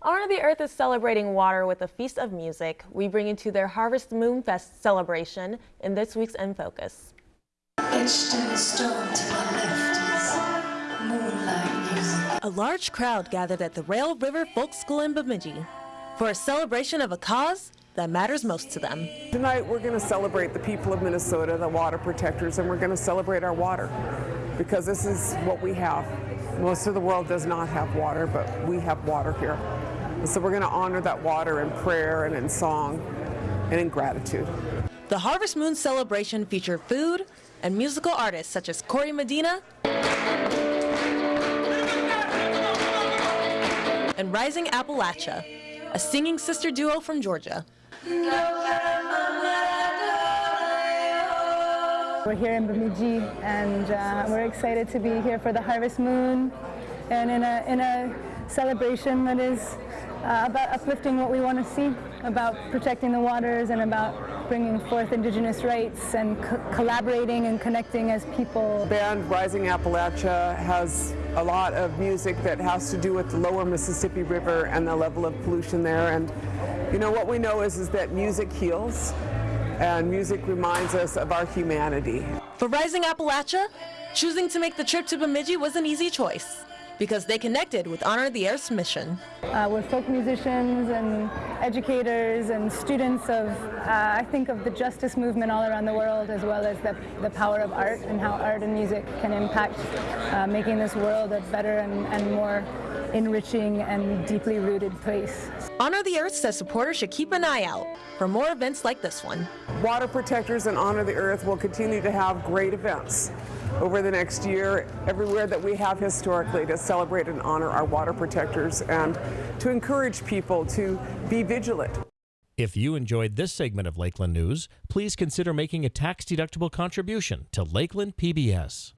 Honor the Earth is celebrating water with a feast of music. We bring you to their Harvest Moon Fest celebration in this week's In Focus. A large crowd gathered at the Rail River Folk School in Bemidji for a celebration of a cause that matters most to them. Tonight we're going to celebrate the people of Minnesota, the water protectors, and we're going to celebrate our water because this is what we have. Most of the world does not have water, but we have water here. And so we're going to honor that water in prayer and in song and in gratitude. The Harvest Moon celebration featured food and musical artists such as Corey Medina and Rising Appalachia, a singing sister duo from Georgia. We're here in Bemidji and uh, we're excited to be here for the Harvest Moon and in a, in a celebration that is uh, about uplifting what we want to see, about protecting the waters and about bringing forth indigenous rights and co collaborating and connecting as people. The band Rising Appalachia has a lot of music that has to do with the lower Mississippi River and the level of pollution there and you know what we know is, is that music heals and music reminds us of our humanity. For Rising Appalachia, choosing to make the trip to Bemidji was an easy choice because they connected with Honor the Earth's mission. Uh, we're folk musicians and educators and students of, uh, I think, of the justice movement all around the world, as well as the, the power of art and how art and music can impact uh, making this world a better and, and more enriching and deeply rooted place. Honor the Earth says supporters should keep an eye out for more events like this one. Water Protectors and Honor the Earth will continue to have great events over the next year everywhere that we have historically to celebrate and honor our water protectors and to encourage people to be vigilant. If you enjoyed this segment of Lakeland News, please consider making a tax-deductible contribution to Lakeland PBS.